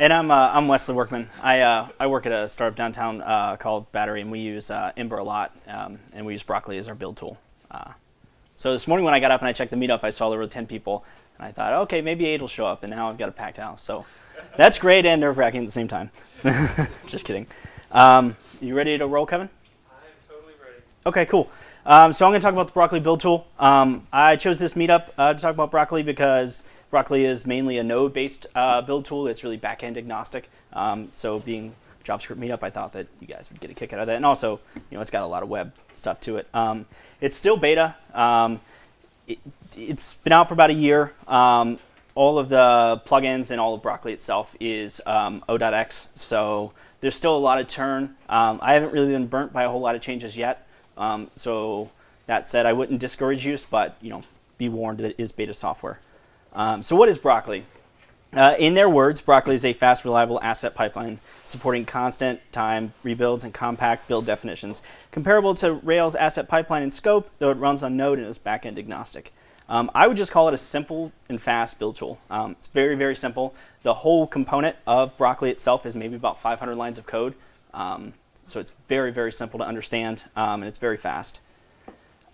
And I'm, uh, I'm Wesley Workman. I, uh, I work at a startup downtown uh, called Battery, and we use uh, Ember a lot, um, and we use Broccoli as our build tool. Uh, so this morning when I got up and I checked the meetup, I saw there were 10 people, and I thought, okay, maybe eight will show up, and now I've got a packed house. So that's great and nerve-wracking at the same time. Just kidding. Um, you ready to roll, Kevin? I'm totally ready. Okay, cool. Um, so I'm going to talk about the Broccoli build tool. Um, I chose this meetup uh, to talk about Broccoli because Broccoli is mainly a node-based uh, build tool It's really back-end agnostic. Um, so being JavaScript meetup, I thought that you guys would get a kick out of that. And also, you know, it's got a lot of web stuff to it. Um, it's still beta. Um, it, has been out for about a year. Um, all of the plugins and all of Broccoli itself is O.X. So there's still a lot of turn. I haven't really been burnt by a whole lot of changes yet. Um, so that said, I wouldn't discourage use, but you know, be warned that it is beta software. Um, so what is Broccoli? Uh, in their words, Broccoli is a fast, reliable asset pipeline supporting constant time rebuilds and compact build definitions, comparable to Rails asset pipeline in scope, though it runs on Node and is backend agnostic. Um, I would just call it a simple and fast build tool. Um, it's very, very simple. The whole component of Broccoli itself is maybe about 500 lines of code. Um, so it's very, very simple to understand, um, and it's very fast.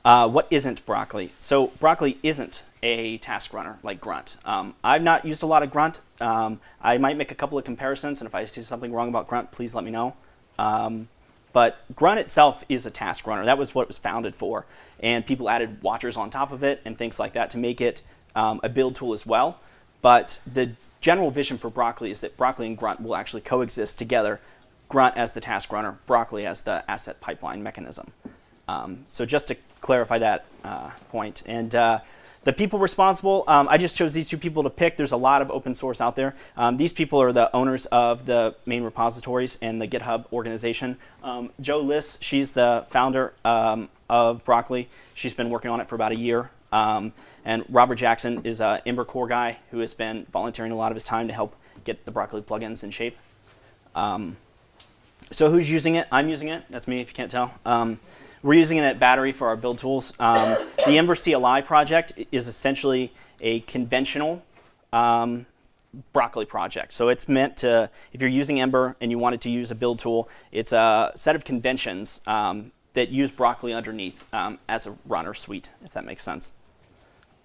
Uh, what isn't Broccoli? So Broccoli isn't a task runner like Grunt. Um, I've not used a lot of Grunt. Um, I might make a couple of comparisons, and if I see something wrong about Grunt, please let me know. Um, but Grunt itself is a task runner. That was what it was founded for. And people added watchers on top of it and things like that to make it um, a build tool as well. But the general vision for Broccoli is that Broccoli and Grunt will actually coexist together Grunt as the task runner, Broccoli as the asset pipeline mechanism. Um, so just to clarify that uh, point. And uh, the people responsible, um, I just chose these two people to pick. There's a lot of open source out there. Um, these people are the owners of the main repositories and the GitHub organization. Um, Jo Liss, she's the founder um, of Broccoli. She's been working on it for about a year. Um, and Robert Jackson is an Ember core guy who has been volunteering a lot of his time to help get the Broccoli plugins in shape. Um, so who's using it? I'm using it. That's me if you can't tell. We're using it at Battery for our build tools. Um, the Ember CLI project is essentially a conventional um, Broccoli project. So it's meant to, if you're using Ember and you wanted to use a build tool, it's a set of conventions um, that use Broccoli underneath um, as a runner suite, if that makes sense.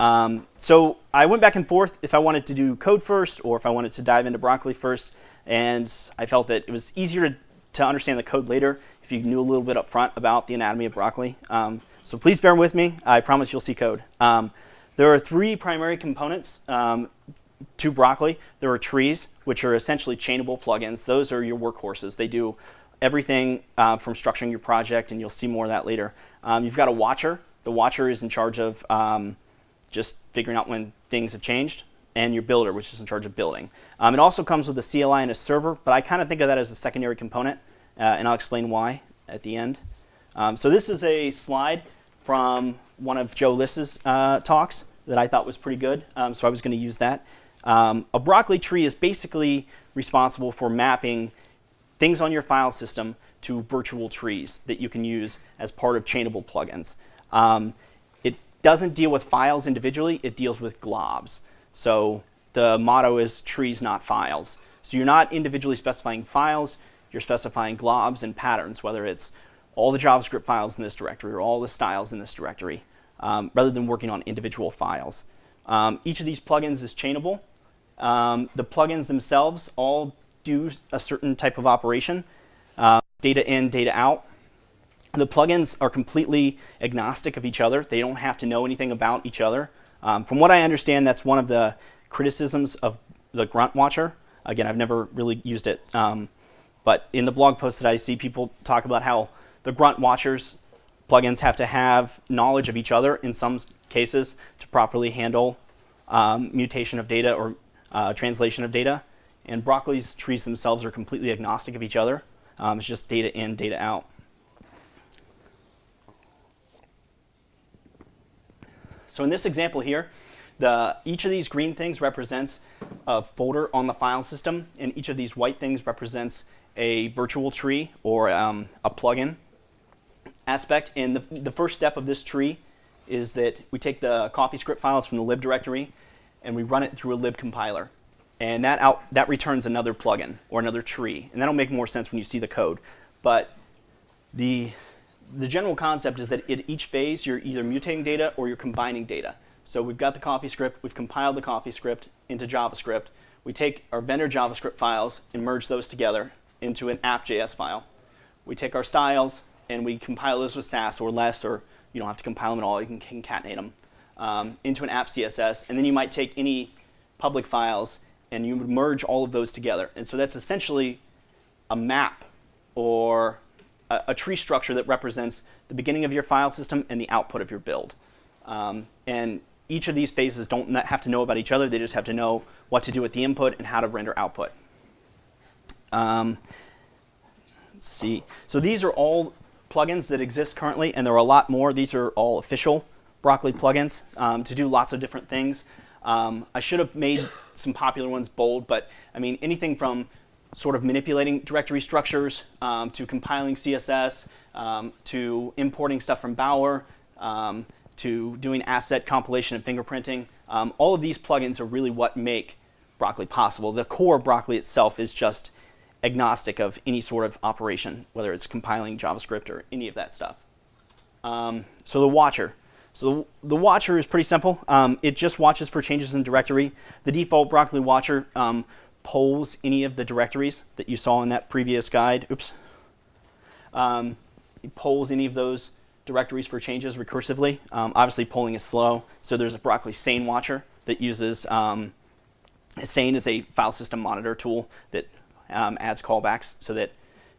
Um, so I went back and forth if I wanted to do code first or if I wanted to dive into Broccoli first. And I felt that it was easier to to understand the code later if you knew a little bit up front about the anatomy of broccoli. Um, so please bear with me. I promise you'll see code. Um, there are three primary components um, to broccoli. There are trees, which are essentially chainable plugins. Those are your workhorses. They do everything uh, from structuring your project, and you'll see more of that later. Um, you've got a watcher. The watcher is in charge of um, just figuring out when things have changed and your builder, which is in charge of building. Um, it also comes with a CLI and a server, but I kind of think of that as a secondary component, and I'll explain why at the end. Um, so this is a slide from one of Jo Liss's uh, talks that I thought was pretty good, um, so I was going to use that. Um, a broccoli tree is basically responsible for mapping things on your file system to virtual trees that you can use as part of chainable plugins. Um, it doesn't deal with files individually, it deals with globs. So the motto is trees, not files. So you're not individually specifying files, you're specifying globs and patterns, whether it's all the JavaScript files in this directory or all the styles in this directory, um, rather than working on individual files. Um, each of these plugins is chainable. Um, the plugins themselves all do a certain type of operation, uh, data in, data out. The plugins are completely agnostic of each other. They don't have to know anything about each other. Um, from what I understand, that's one of the criticisms of the Grunt Watcher. Again, I've never really used it. Um, but in the blog post that I see, people talk about how the Grunt Watchers plugins have to have knowledge of each other in some cases to properly handle um, mutation of data or uh, translation of data. And Broccoli's trees themselves are completely agnostic of each other. Um, it's just data in, data out. So in this example here, the, each of these green things represents a folder on the file system, and each of these white things represents a virtual tree or um, a plugin aspect. And the, the first step of this tree is that we take the CoffeeScript files from the lib directory and we run it through a lib compiler. and that out that returns another plugin or another tree, and that'll make more sense when you see the code. But the the general concept is that at each phase you're either mutating data or you're combining data. So we've got the CoffeeScript, we've compiled the CoffeeScript into JavaScript. We take our vendor JavaScript files and merge those together into an app.js file. We take our styles and we compile those with Sass or less, or you don't have to compile them at all, you can concatenate them um, into an app CSS. And then you might take any public files and you would merge all of those together. And so that's essentially a map or a, a tree structure that represents the beginning of your file system and the output of your build. Um, and each of these phases don't have to know about each other. They just have to know what to do with the input and how to render output. Um, let's see. So these are all plugins that exist currently, and there are a lot more. These are all official Broccoli plugins um, to do lots of different things. Um, I should have made some popular ones bold, but I mean anything from sort of manipulating directory structures um, to compiling CSS um, to importing stuff from Bower um, to doing asset compilation and fingerprinting. Um, all of these plugins are really what make Broccoli possible. The core Broccoli itself is just agnostic of any sort of operation, whether it's compiling JavaScript or any of that stuff. Um, so the watcher. So the, the, watcher is pretty simple. Um, it just watches for changes in directory. The default Broccoli watcher um, polls any of the directories that you saw in that previous guide. Oops. Um, it polls any of those directories for changes recursively. Um, obviously, polling is slow, so there's a Broccoli Sane watcher that uses um, Sane is a file system monitor tool that um, adds callbacks so that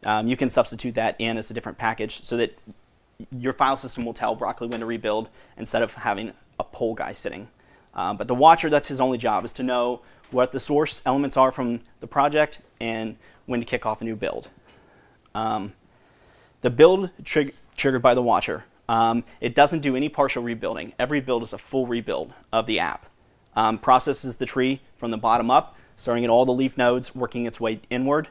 um, you can substitute that in as a different package so that your file system will tell Broccoli when to rebuild instead of having a poll guy sitting. Um, but the watcher, that's his only job, is to know what the source elements are from the project and when to kick off a new build. Um, the build trig triggered by the watcher. Um, it doesn't do any partial rebuilding. Every build is a full rebuild of the app. Um, processes the tree from the bottom up, starting at all the leaf nodes, working its way inward.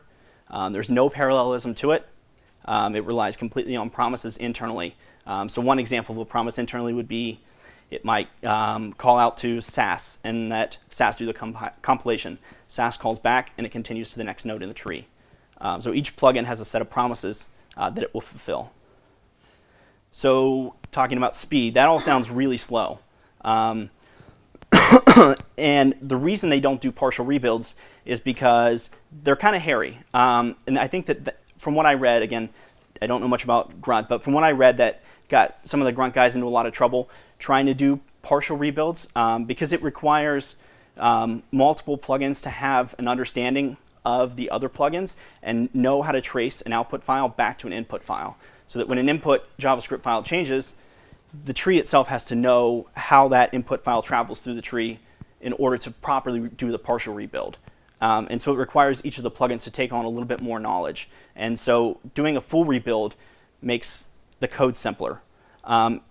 Um, there's no parallelism to it. Um, it relies completely on promises internally. Um, so one example of a promise internally would be it might um, call out to Sass and let Sass do the compilation. Sass calls back and it continues to the next node in the tree. Um, so each plugin has a set of promises uh, that it will fulfill. So talking about speed, that all sounds really slow. Um, and the reason they don't do partial rebuilds is because they're kind of hairy. Um, and I think that, from what I read, again, I don't know much about Grunt, but from what I read that got some of the Grunt guys into a lot of trouble trying to do partial rebuilds um, because it requires um, multiple plugins to have an understanding of the other plugins and know how to trace an output file back to an input file. So that when an input JavaScript file changes, the tree itself has to know how that input file travels through the tree in order to properly do the partial rebuild. Um, and so it requires each of the plugins to take on a little bit more knowledge. And so doing a full rebuild makes the code simpler. Um,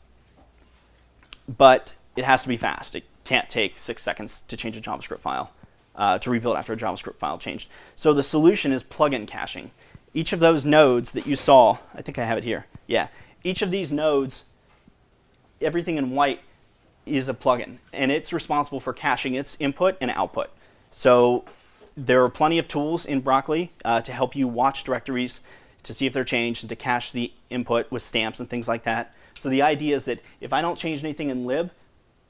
but it has to be fast. It can't take six seconds to change a JavaScript file, uh, to rebuild after a JavaScript file changed. So the solution is plugin caching. Each of those nodes that you saw, I think I have it here. Yeah, each of these nodes, everything in white is a plugin, and it's responsible for caching its input and output. So there are plenty of tools in Broccoli uh, to help you watch directories to see if they're changed and to cache the input with stamps and things like that. So the idea is that if I don't change anything in lib,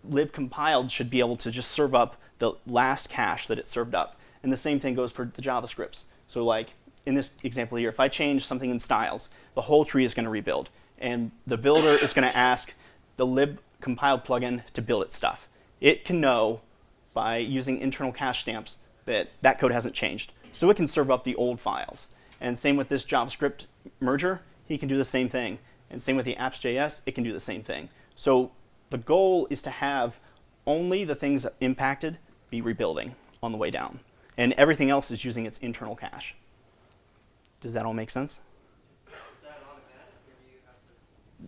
lib compiled should be able to just serve up the last cache that it served up. And the same thing goes for the JavaScripts. So like in this example here, if I change something in styles, the whole tree is going to rebuild. And the builder is going to ask the lib compiled plugin to build its stuff. It can know by using internal cache stamps that that code hasn't changed. So it can serve up the old files. And same with this JavaScript merger, he can do the same thing. And same with the apps.js, it can do the same thing. So the goal is to have only the things impacted be rebuilding on the way down. And everything else is using its internal cache. Does that all make sense?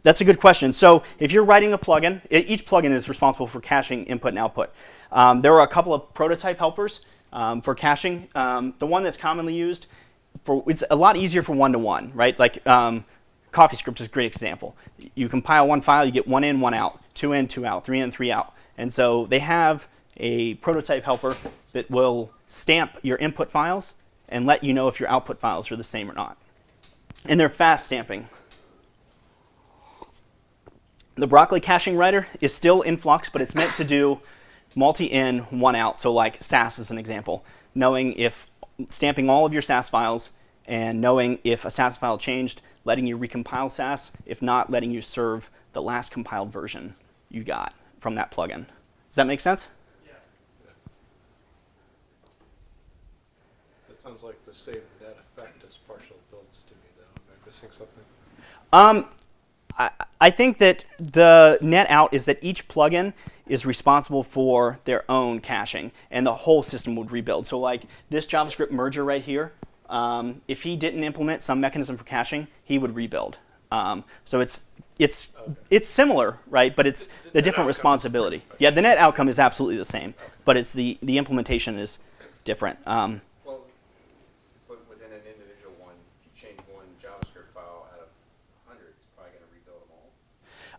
That's a good question. So if you're writing a plugin, each plugin is responsible for caching input and output. Um, there are a couple of prototype helpers um, for caching. Um, the one that's commonly used, for it's a lot easier for one-to-one, -one, right? Like um, CoffeeScript is a great example. You compile one file, you get one in, one out, two in, two out, three in, three out. And so they have a prototype helper that will stamp your input files and let you know if your output files are the same or not. And they're fast stamping. The Broccoli caching writer is still in flux, but it's meant to do multi-in, one out. So like Sass is an example, knowing if stamping all of your Sass files and knowing if a Sass file changed, letting you recompile Sass, if not, letting you serve the last compiled version you got from that plugin. Does that make sense? Yeah. That sounds like the same net effect as partial builds to me, though. Am I missing something? Um, I, I think that the net out is that each plugin is responsible for their own caching, and the whole system would rebuild. So like this JavaScript merger right here, um, if he didn't implement some mechanism for caching, he would rebuild. Um, so it's it's Okay. it's similar, right? But it's The- the different responsibility. Yeah, the net outcome is absolutely the same, but it's the the implementation is different. Um, Well, but within an individual one, if you change one JavaScript file out of hundred, it's probably gonna rebuild them all.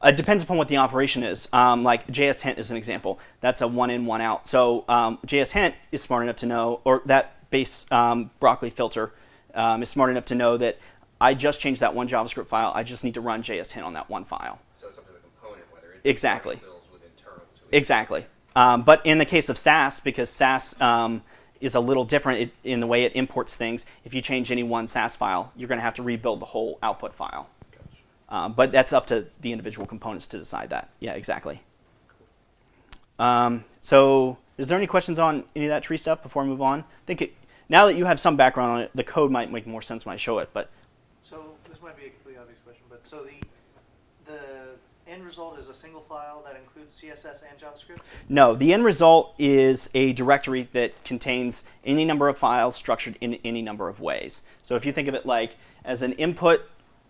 It depends upon what the operation is. Um, like JSHint is an example. That's a one in, one out. So um, JSHint is smart enough to know, or that base um, broccoli filter um, is smart enough to know that I just changed that one JavaScript file. I just need to run JSHint on that one file. So it's up to the component whether it. Exactly. builds with internal to. Exactly. Um, but in the case of Sass, because Sass um, is a little different in the way it imports things, if you change any one Sass file, you're going to have to rebuild the whole output file. Um, but that's up to the individual components to decide that. Yeah, exactly. Um, so, is there any questions on any of that tree stuff before I move on? I think it, now that you have some background on it, the code might make more sense when I show it. But So this might be a completely obvious question, but so the the end result is a single file that includes CSS and JavaScript. no, the end result is a directory that contains any number of files structured in any number of ways. So, if you think of it like as an input,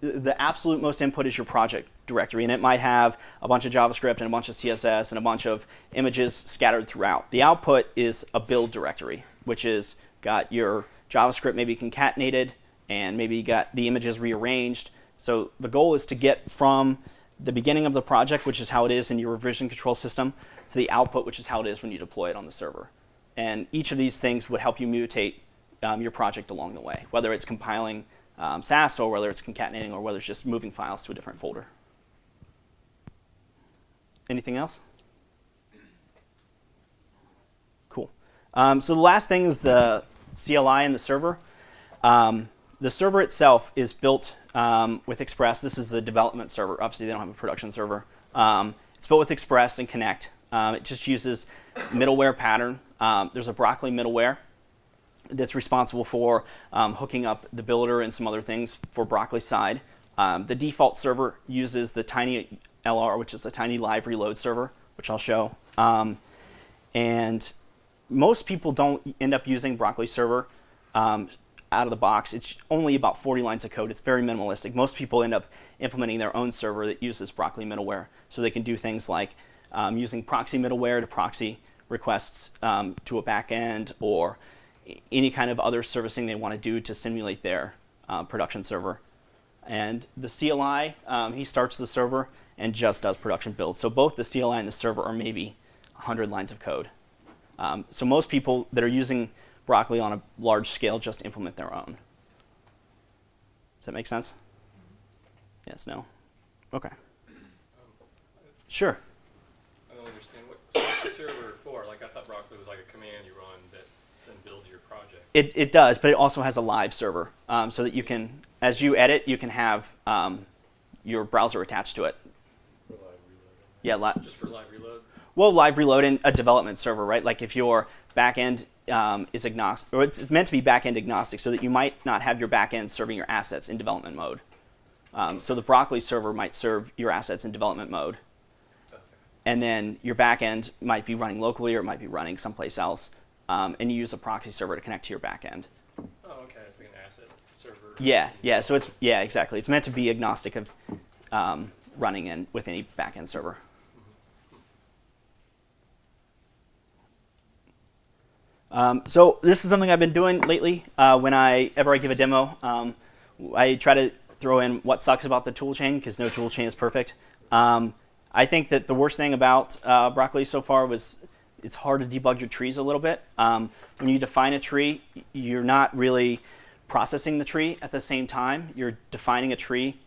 the- absolute most input is your project directory, and it might have a bunch of JavaScript and a bunch of CSS and a bunch of images scattered throughout. The output is a build directory, which is got your JavaScript maybe concatenated and maybe you got the images rearranged. So the goal is to get from the beginning of the project, which is how it is in your revision control system, to the output, which is how it is when you deploy it on the server. And each of these things would help you mutate um, your project along the way, whether it's compiling um, Sass or whether it's concatenating or whether it's just moving files to a different folder. Anything else? Cool. Um, so the last thing is the CLI and the server. Um, the server itself is built um, with Express. This is the development server. Obviously, they don't have a production server. Um, it's built with Express and Connect. Um, it just uses middleware pattern. There's a Broccoli middleware that's responsible for um, hooking up the builder and some other things for Broccoli side. Um, the default server uses the Tiny LR, which is a tiny live reload server, which I'll show. Um, and most people don't end up using Broccoli server um, out of the box. It's only about 40 lines of code. It's very minimalistic. Most people end up implementing their own server that uses Broccoli middleware, so they can do things like um, using proxy middleware to proxy requests um, to a backend or any kind of other servicing they want to do to simulate their uh, production server. And the CLI, um, he starts the server and just does production builds. So both the CLI and the server are maybe 100 lines of code. Um, so most people that are using Broccoli on a large scale just implement their own. Does that make sense? Yes, no? Okay. Sure. I don't understand what, what's the server for? Like, I thought Broccoli was like a command you run that then builds your project. It, it does, but it also has a live server um, so that you can, as you edit, you can have um, your browser attached to it. For live reloading. Yeah, li- Just for live reload? well, live reload in a development server, right? Like if your backend um, is agnostic, or it's meant to be backend agnostic, so that you might not have your backend serving your assets in development mode. Um, so the Broccoli server might serve your assets in development mode, Okay. and then your backend might be running locally or it might be running someplace else, um, and you use a proxy server to connect to your backend. Oh, okay, it's like an asset server. Yeah, yeah. So it's yeah, exactly. It's meant to be agnostic of um, running in with any backend server. Um, so this is something I've been doing lately. Uh, when I ever I give a demo, um, I try to throw in what sucks about the toolchain because no toolchain is perfect. Um, I think that the worst thing about uh, Broccoli so far was it's hard to debug your trees a little bit. Um, when you define a tree, you're not really processing the tree at the same time. You're defining a tree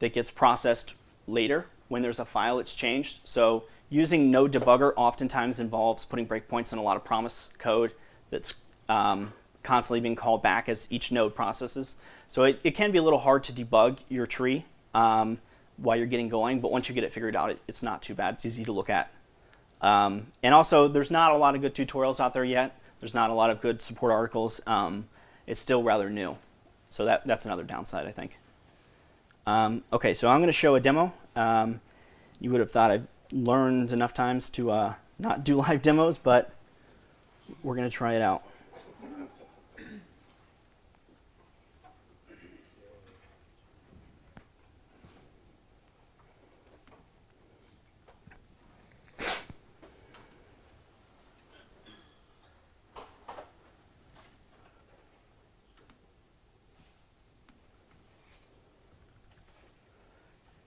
that gets processed later when there's a file that's changed. So using node debugger oftentimes involves putting breakpoints in a lot of promise code that's um, constantly being called back as each node processes. So it, it can be a little hard to debug your tree um, while you're getting going, but once you get it figured out, it, it's not too bad. It's easy to look at. Um, and also, there's not a lot of good tutorials out there yet. There's not a lot of good support articles. Um, it's still rather new. So that, that's another downside, I think. Um, okay, so I'm going to show a demo. Um, you would have thought I've learned enough times to uh, not do live demos, but we're going to try it out.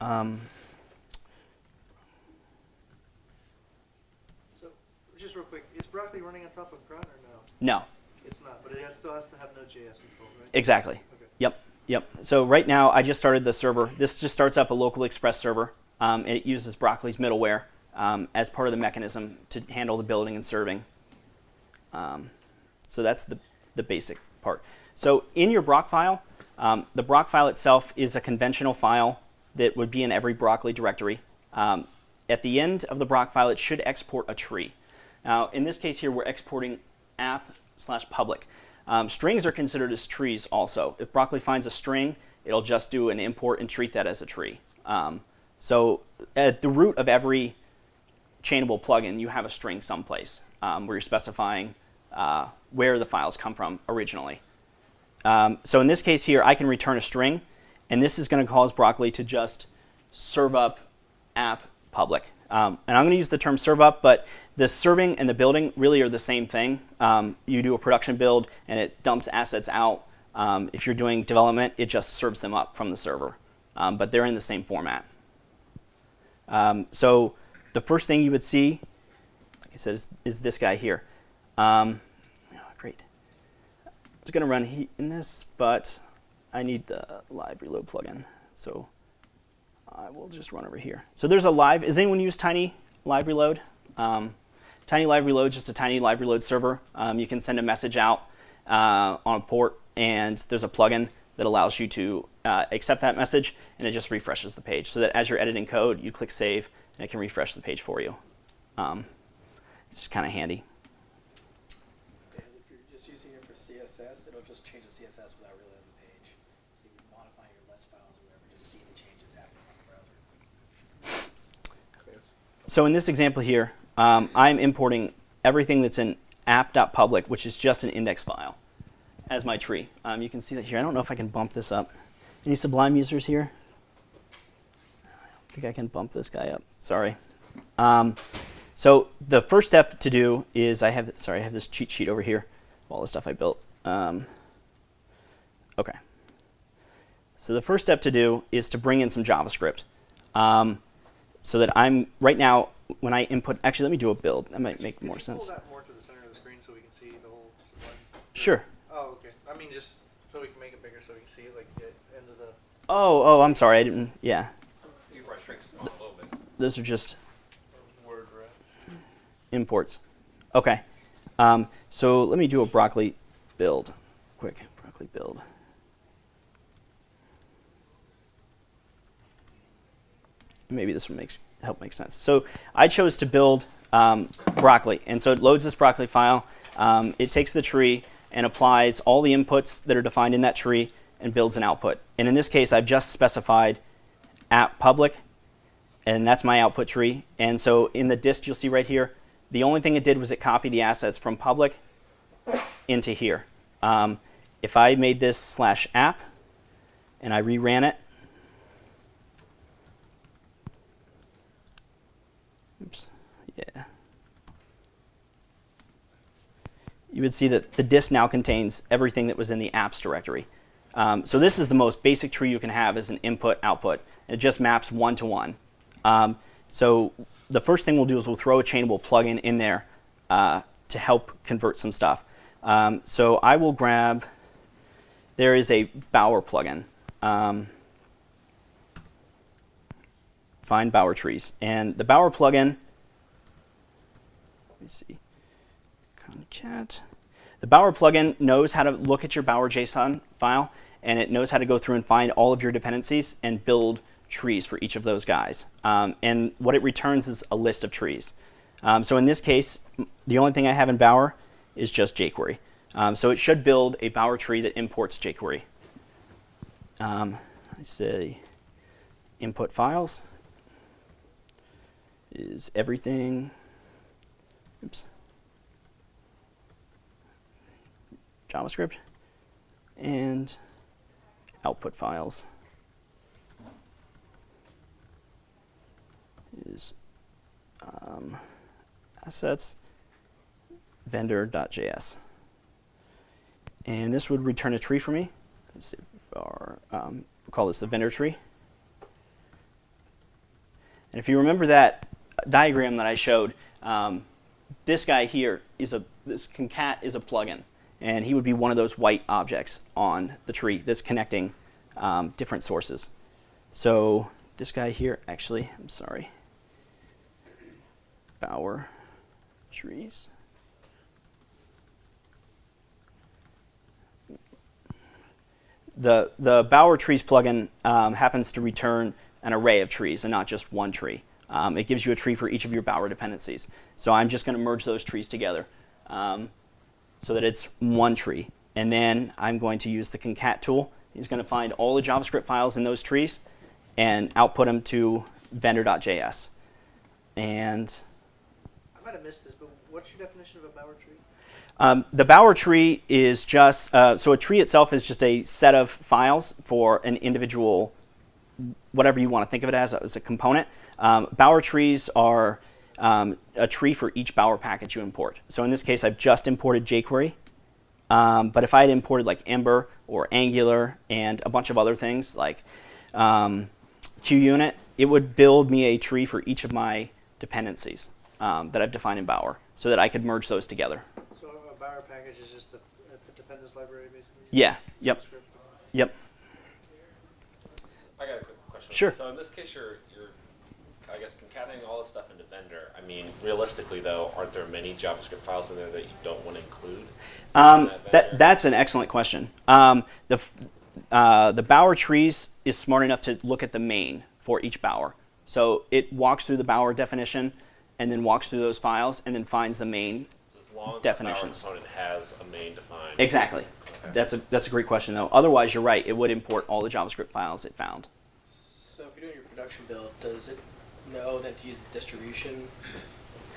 Um, So, just real quick, is broccoli running on top of Grunt or no? no, It's not, but it has, still has to have Node.js installed, right? exactly. Okay. Yep, yep. So right now, I just started the server. This just starts up a local Express server, um, and it uses Broccoli's middleware um, as part of the mechanism to handle the building and serving. Um, so that's the, the basic part. So in your Brocfile, um, the Brocfile itself is a conventional file that would be in every Broccoli directory. Um, at the end of the Brocfile, it should export a tree. Now, in this case here, we're exporting app slash public. Um, strings are considered as trees also. If Broccoli finds a string, it'll just do an import and treat that as a tree. Um, so at the root of every chainable plugin, you have a string someplace um, where you're specifying uh, where the files come from originally. Um, so in this case here, I can return a string, and this is going to cause Broccoli to just serve up app public. Um, and I'm going to use the term serve up, but the serving and the building really are the same thing. Um, you do a production build, and it dumps assets out. Um, if you're doing development, it just serves them up from the server. Um, but they're in the same format. Um, so the first thing you would see, like I said, is, is this guy here. Um, oh, great. I going to run he in this, but I need the live reload plugin. So I will just run over here. So there's a live. is anyone use Tiny Live Reload? Um, Tiny Live Reload is just a tiny live reload server. Um, you can send a message out uh, on a port, and there's a plugin that allows you to uh, accept that message, and it just refreshes the page. So that as you're editing code, you click save, and it can refresh the page for you. Um, it's just kind of handy. And if you're just using it for CSS, it'll just change the CSS without reloading the page. So you can modify your list files or whatever, just see the changes happening on the browser. Yes. So in this example here, um, I'm importing everything that's in app.public, which is just an index file, as my tree. Um, you can see that here. I don't know if I can bump this up. Any Sublime users here? I don't think I can bump this guy up. Sorry. Um, so the first step to do is I have sorry I have this cheat sheet over here of all the stuff I built. Um, okay. So the first step to do is to bring in some JavaScript. Um, so that I'm right now when I input. Actually, let me do a build. That might make Could more sense. More to the center of the screen so we can see the whole Sublime. Sure. Oh, okay. I mean, just so we can make it bigger so we can see it, like the end of the. Oh, oh, I'm sorry. I didn't. Yeah, You probably shrink a little bit. those are just Word ref. imports. Okay. Um, so let me do a broccoli build. Quick broccoli build. Maybe this will make help make sense. So I chose to build um, broccoli, and so it loads this broccoli file. Um, it takes the tree and applies all the inputs that are defined in that tree and builds an output. And in this case, I've just specified app public, and that's my output tree. And so in the dist, you'll see right here, the only thing it did was it copied the assets from public into here. Um, if I made this slash app and I reran it, oops, yeah, you would see that the dist now contains everything that was in the apps directory. Um, so this is the most basic tree you can have as an input output. It just maps one to one. Um, so the first thing we'll do is we'll throw a chainable plugin in there uh, to help convert some stuff. Um, so I will grab, there is a Bower plugin. Um, find Bower trees. And the Bower plugin, let me see, concat. The Bower plugin knows how to look at your Bower JSON file, and it knows how to go through and find all of your dependencies and build trees for each of those guys. Um, and what it returns is a list of trees. Um, so in this case, the only thing I have in Bower is just jQuery. Um, so it should build a Bower tree that imports jQuery. Um, I say input files is everything. Oops. JavaScript and output files is um, assets vendor.js. And this would return a tree for me. Let's our, um, we'll call this the vendor tree. And if you remember that diagram that I showed, um, this guy here is a this concat is a plugin, and he would be one of those white objects on the tree that's connecting um, different sources. So this guy here, actually, I'm sorry, Bower trees. The the Bower trees plugin um, happens to return an array of trees and not just one tree. Um, it gives you a tree for each of your Bower dependencies. So I'm just going to merge those trees together um, so that it's one tree. And then I'm going to use the concat tool. He's going to find all the JavaScript files in those trees and output them to vendor.js. And I might have missed this, but what's your definition of a Bower tree? um, the Bower tree is just, uh, so a tree itself is just a set of files for an individual, whatever you want to think of it as, as a component. Um, Bower trees are um, a tree for each Bower package you import. So in this case, I've just imported jQuery. Um, but if I had imported like Ember or Angular and a bunch of other things like um, QUnit, it would build me a tree for each of my dependencies um, that I've defined in Bower so that I could merge those together. So a Bower package is just a, a dependence library, basically? Yeah, yep, JavaScript. yep. I got a quick question. Sure. So in this case, you're, you're, I guess, concatenating all this stuff into vendor. I mean, realistically, though, aren't there many JavaScript files in there that you don't want to include? Um, that that, that's an excellent question. Um, the, uh, the Bower trees is smart enough to look at the main for each Bower. So it walks through the Bower definition and then walks through those files and then finds the main. So as long as Definitions. the Bower component has a main defined. Exactly. Okay. That's a, that's a great question, though. Otherwise, you're right. It would import all the JavaScript files it found. So if you're doing your production build, does it know that to use the distribution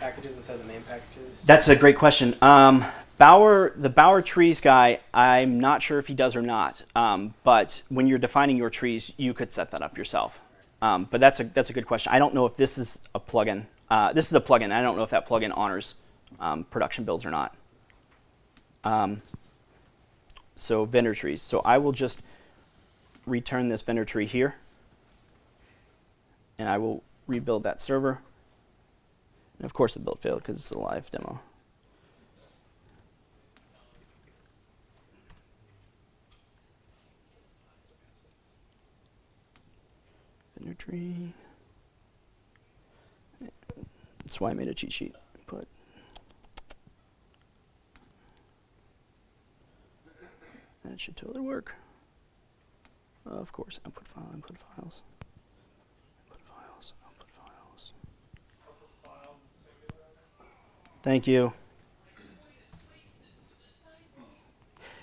packages instead of the main packages? That's a great question. Um, the Bower trees guy, I'm not sure if he does or not. Um, but when you're defining your trees, you could set that up yourself. Um, but that's a that's a good question. I don't know if this is a plugin. Uh, this is a plugin. I don't know if that plugin honors um, production builds or not. Um, so vendor trees. So I will just return this vendor tree here, and I will rebuild that server. And of course, the build failed because it's a live demo. Vendor tree. That's why I made a cheat sheet. Put that should totally work. Of course, output file, input files, input files, output files. Thank you.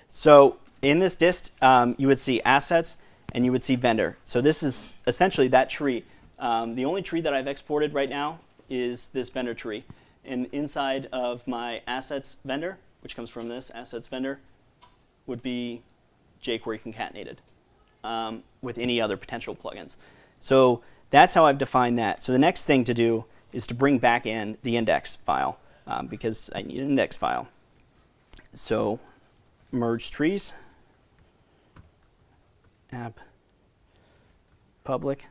So in this dist, um, you would see assets and you would see vendor. So this is essentially that tree. Um, the only tree that I've exported right now is this vendor tree. And inside of my assets vendor, which comes from this assets vendor, would be jQuery concatenated um, with any other potential plugins. So that's how I've defined that. So the next thing to do is to bring back in the index file um, because I need an index file. So merge trees, app. Public.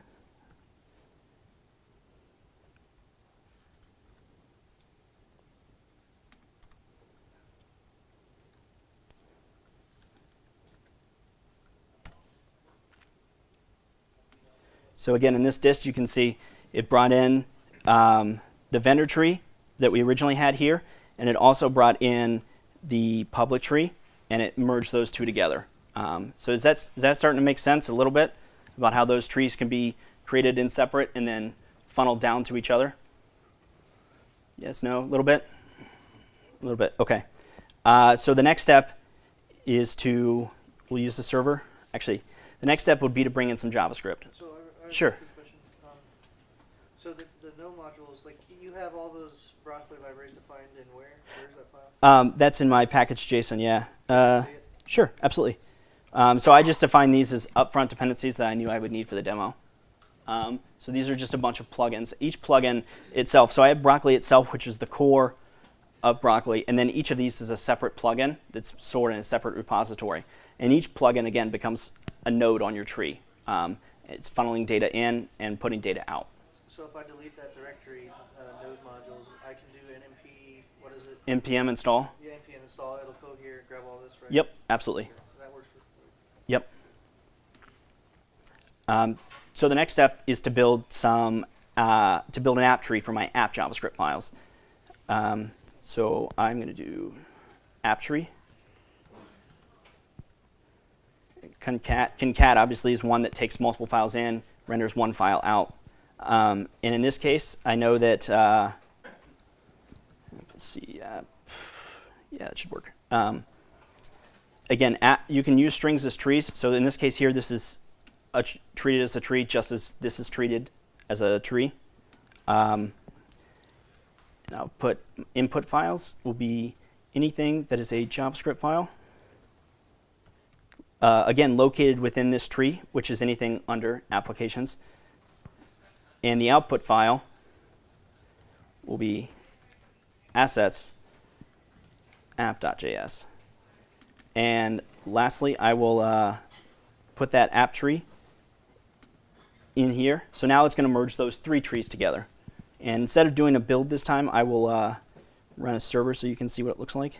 So again, in this dist, you can see it brought in um, the vendor tree that we originally had here, and it also brought in the public tree, and it merged those two together. Um, so is that, is that starting to make sense a little bit about how those trees can be created in separate and then funneled down to each other? Yes, no, a little bit? A little bit, okay. Uh, so the next step is to, we'll use the server. Actually, the next step would be to bring in some JavaScript. So I, I Sure. Um, so the, the node modules, like you have all those broccoli libraries defined in where? Where's that file? Um, that's in my package JSON, yeah. Uh, sure, absolutely. Um, so I just defined these as upfront dependencies that I knew I would need for the demo. Um, so these are just a bunch of plugins. Each plugin itself, so I have Broccoli itself, which is the core of Broccoli, and then each of these is a separate plugin that's stored in a separate repository. And each plugin, again, becomes a node on your tree. Um, it's funneling data in and putting data out. So if I delete that directory, uh, node modules, I can do npm, what is it? Npm install. Yeah, npm install, it'll go here, grab all this, right? Yep, absolutely. Okay, That works Yep. Um, so the next step is to build some uh, to build an app tree for my app JavaScript files. Um, so I'm going to do app tree. Concat, concat obviously is one that takes multiple files in, renders one file out. Um, and in this case, I know that, uh, let's see, yeah, it should work. Um, again, at, you can use strings as trees. So in this case here, this is treated as a tree, just as this is treated as a tree. Um, put input files will be anything that is a JavaScript file. Uh, again, located within this tree, which is anything under applications. And the output file will be assets app.js. And lastly, I will uh, put that app tree in here. So now it's going to merge those three trees together. And instead of doing a build this time, I will uh, run a server so you can see what it looks like.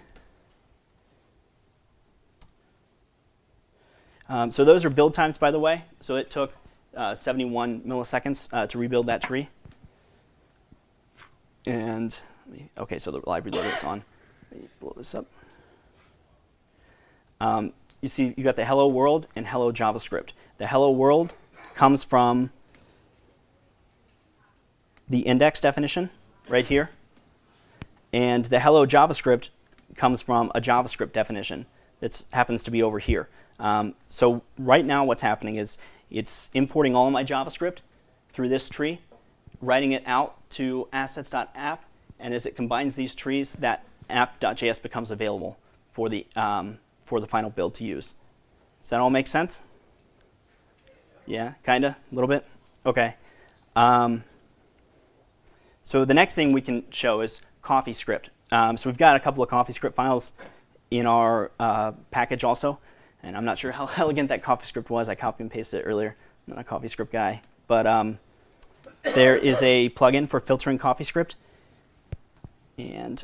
Um, so those are build times, by the way. So it took uh, 71 milliseconds uh, to rebuild that tree. And, okay, so the live reloader is on. Let me blow this up. Um, you see, you got the hello world and hello JavaScript. The hello world comes from the index definition right here. And the hello JavaScript comes from a JavaScript definition that happens to be over here. Um, so right now what's happening is it's importing all my JavaScript through this tree, writing it out to assets.app, and as it combines these trees, that app.js becomes available for the, um, for the final build to use. Does that all make sense? Yeah, kind of, a little bit? Okay. Um, so the next thing we can show is CoffeeScript. Um, so we've got a couple of CoffeeScript files in our uh, package also. And I'm not sure how elegant that CoffeeScript was. I copy and pasted it earlier. I'm not a CoffeeScript guy. But um, there is a plugin for filtering CoffeeScript. And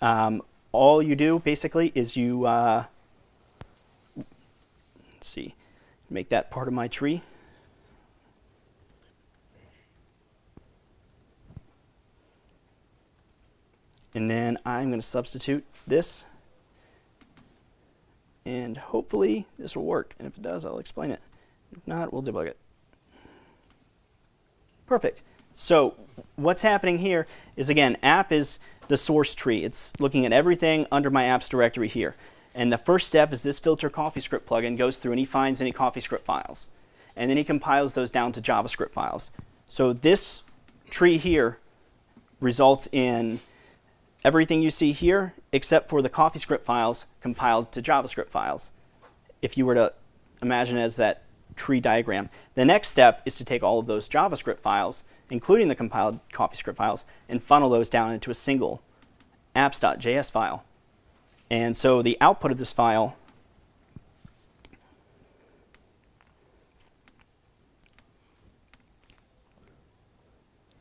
um, all you do basically is you, uh, let's see, make that part of my tree. And then I'm going to substitute this. And hopefully this will work. And if it does, I'll explain it. If not, we'll debug it. Perfect. So what's happening here is, again, app is the source tree. It's looking at everything under my apps directory here. And the first step is this filter CoffeeScript plugin goes through and he finds any CoffeeScript files. And then he compiles those down to JavaScript files. So this tree here results in everything you see here except for the CoffeeScript files compiled to JavaScript files. If you were to imagine as that tree diagram. The next step is to take all of those JavaScript files, including the compiled CoffeeScript files, and funnel those down into a single apps.js file. And so the output of this file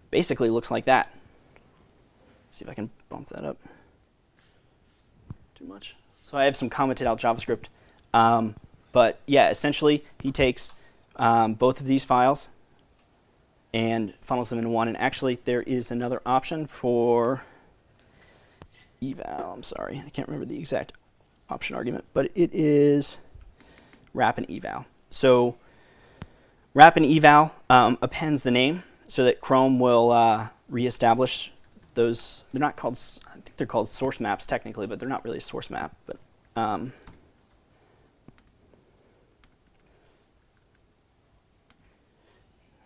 basically looks like that. See if I can bump that up. Too much. So I have some commented out JavaScript. Um, but yeah, essentially he takes um, both of these files and funnels them into one. And actually, there is another option for eval. I'm sorry, I can't remember the exact option argument, but it is wrap and eval. So wrap and eval um, appends the name so that Chrome will uh, reestablish those. They're not called. I think they're called source maps technically, but they're not really a source map. But um,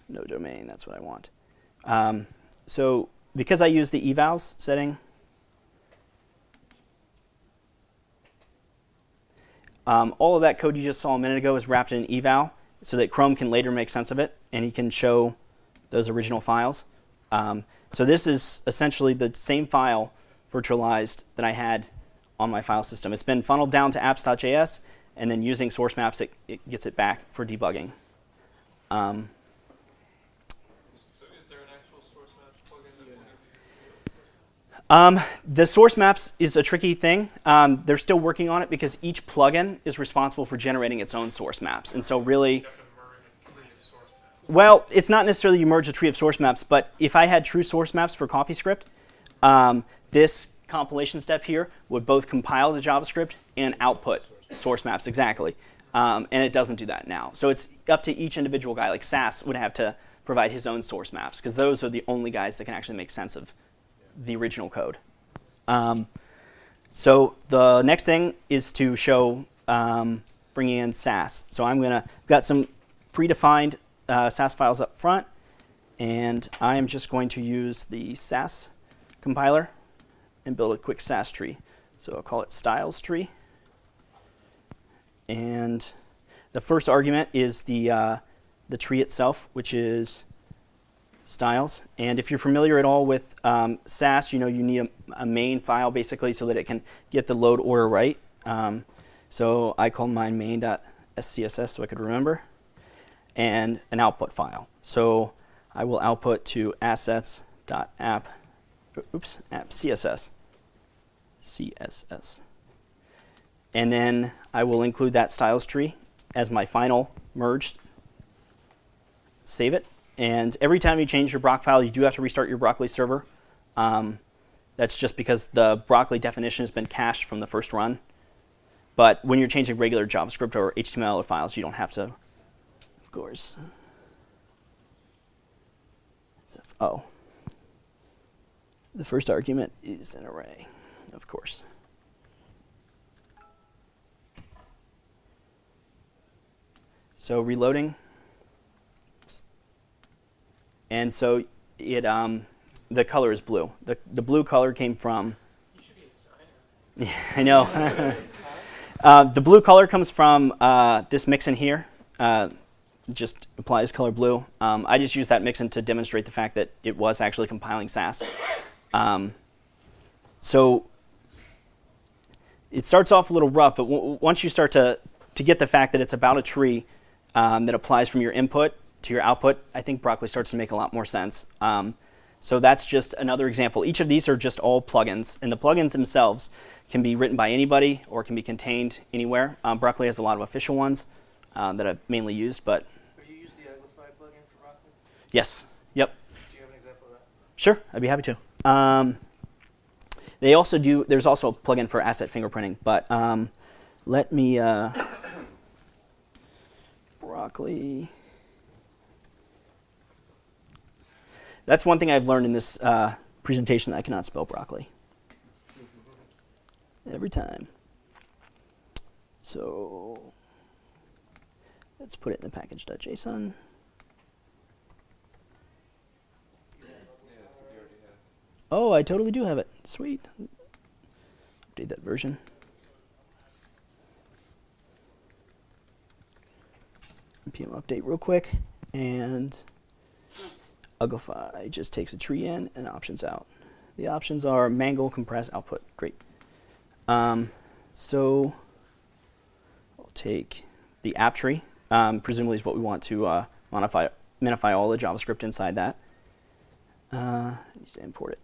no domain. That's what I want. Um, so because I use the evals setting, um, all of that code you just saw a minute ago is wrapped in eval so that Chrome can later make sense of it and he can show those original files. Um, so this is essentially the same file virtualized that I had on my file system. It's been funneled down to apps.js and then using source maps it, it gets it back for debugging. Um, So is there an actual source maps plugin that will give you a Um, the source maps is a tricky thing. Um, they're still working on it because each plugin is responsible for generating its own source maps. And so really, You have to merge a tree of source maps. well, it's not necessarily you merge a tree of source maps, but if I had true source maps for CoffeeScript, um, this compilation step here would both compile the JavaScript and output source maps exactly. Um, and it doesn't do that now. So it's up to each individual guy. Like Sass would have to provide his own source maps because those are the only guys that can actually make sense of the original code. Um, so the next thing is to show um, bringing in Sass. So I'm gonna got some predefined uh, Sass files up front, and I am just going to use the Sass compiler and build a quick Sass tree. So I'll call it styles tree, and the first argument is the uh, the tree itself, which is styles. And if you're familiar at all with um, Sass, you know you need a, a main file basically so that it can get the load order right. Um, so I call mine main.scss so I could remember, and an output file. So I will output to assets.app, oops, app CSS, CSS. And then I will include that styles tree as my final merged save it. And every time you change your Brocfile, you do have to restart your Broccoli server. Um, that's just because the Broccoli definition has been cached from the first run. But when you're changing regular JavaScript or HTML or files, you don't have to, of course. Oh. The first argument is an array, of course. So reloading. And so it um, the color is blue. The the blue color came from. Designer. I know. uh, the blue color comes from uh, this mixin here. Uh, just applies color blue. Um, I just used that mixin to demonstrate the fact that it was actually compiling Sass. Um, so it starts off a little rough, but once you start to to get the fact that it's about a tree um, that applies from your input to your output, I think Broccoli starts to make a lot more sense. Um, so that's just another example. Each of these are just all plugins, and the plugins themselves can be written by anybody or can be contained anywhere. Um, Broccoli has a lot of official ones um, that I've mainly used, but Have you used the Uglify plugin for Broccoli? yes, yep, Do you have an example of that? sure, I'd be happy to. Um, they also do. There's also a plugin for asset fingerprinting, but um, let me uh, broccoli. That's one thing I've learned in this uh, presentation that I cannot spell broccoli. Every time. So let's put it in the package.json. Oh, I totally do have it. Sweet. Update that version. npm update real quick, and Uglify just takes a tree in and options out. The options are mangle, compress, output. Great. Um, so I'll take the app tree. Um, presumably is what we want to uh, modify, minify all the JavaScript inside that. Uh, to import it.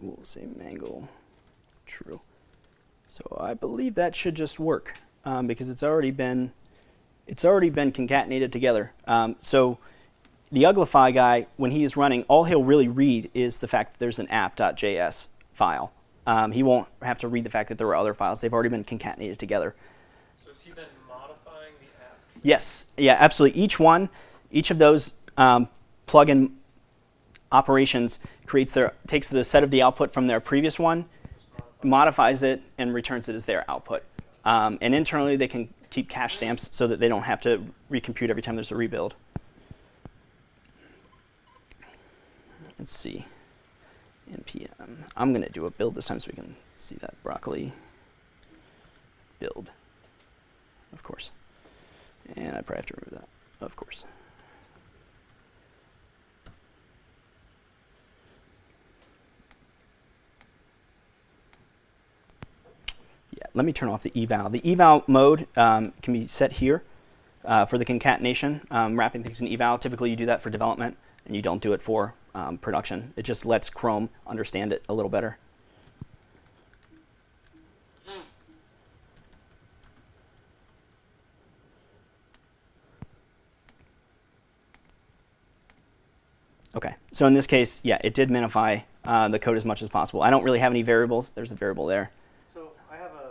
We'll say mangle true. So I believe that should just work um, because it's already been it's already been concatenated together. Um, so the Uglify guy, when he is running, all he'll really read is the fact that there's an app.js file. Um, he won't have to read the fact that there were other files. They've already been concatenated together. So is he then modifying the app? Yes, yeah, absolutely. Each one, each of those um, plugin operations creates their takes the set of the output from their previous one, modifies it, and returns it as their output. Um, and internally, they can keep cache stamps so that they don't have to recompute every time there's a rebuild. Let's see. npm. I'm gonna do a build this time so we can see that broccoli build. Of course. And I probably have to remove that, of course. Yeah, let me turn off the eval. The eval mode um, can be set here uh, for the concatenation, um, wrapping things in eval. Typically, you do that for development, and you don't do it for um, production. It just lets Chrome understand it a little better. Okay, so in this case, yeah, it did minify uh, the code as much as possible. I don't really have any variables. There's a variable there. So I have a,